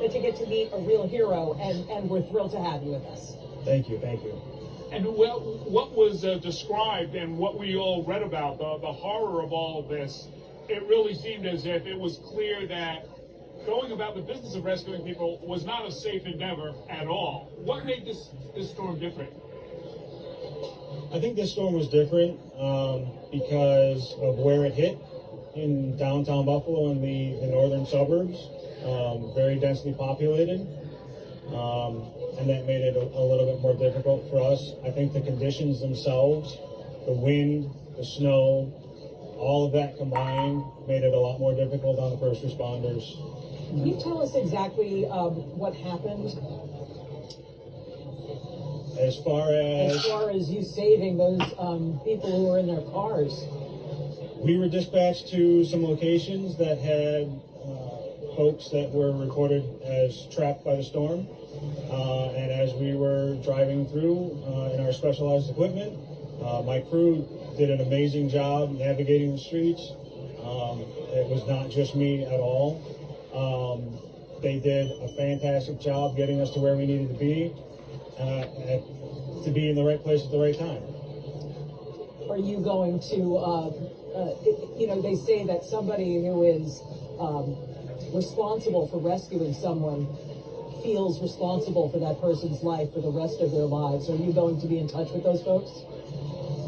that you get to meet a real hero, and, and we're thrilled to have you with us. Thank you, thank you. And what, what was uh, described and what we all read about, the, the horror of all of this, it really seemed as if it was clear that going about the business of rescuing people was not a safe endeavor at all. What made this, this storm different? I think this storm was different um, because of where it hit in downtown Buffalo in the, the northern suburbs, um, very densely populated. Um, and that made it a, a little bit more difficult for us. I think the conditions themselves, the wind, the snow, all of that combined made it a lot more difficult on the first responders. Can you tell us exactly um, what happened As far as, as far as you saving those um, people who were in their cars? We were dispatched to some locations that had uh, folks that were recorded as trapped by the storm. Uh, and as we were driving through uh, in our specialized equipment, uh, my crew did an amazing job navigating the streets. Um, it was not just me at all. Um, they did a fantastic job getting us to where we needed to be, uh, at, to be in the right place at the right time. Are you going to, uh, uh, you know, they say that somebody who is um, responsible for rescuing someone feels responsible for that person's life for the rest of their lives. Are you going to be in touch with those folks?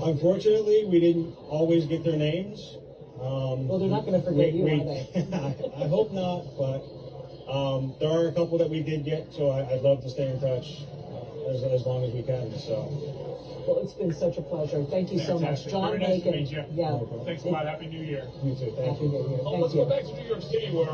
Unfortunately, we didn't always get their names. Um, Well, they're not going to forget you, are they? I hope not, but um, there are a couple that we did get, so I, I'd love to stay in touch as, as long as we can. So, Well, it's been such a pleasure. Thank you so much. Fantastic. John Very nice to Bacon. meet you. Yeah. No. Thanks a lot. Happy New Year. you too. Thank Happy you. New Year. Oh, Thank let's you. go back to New York City where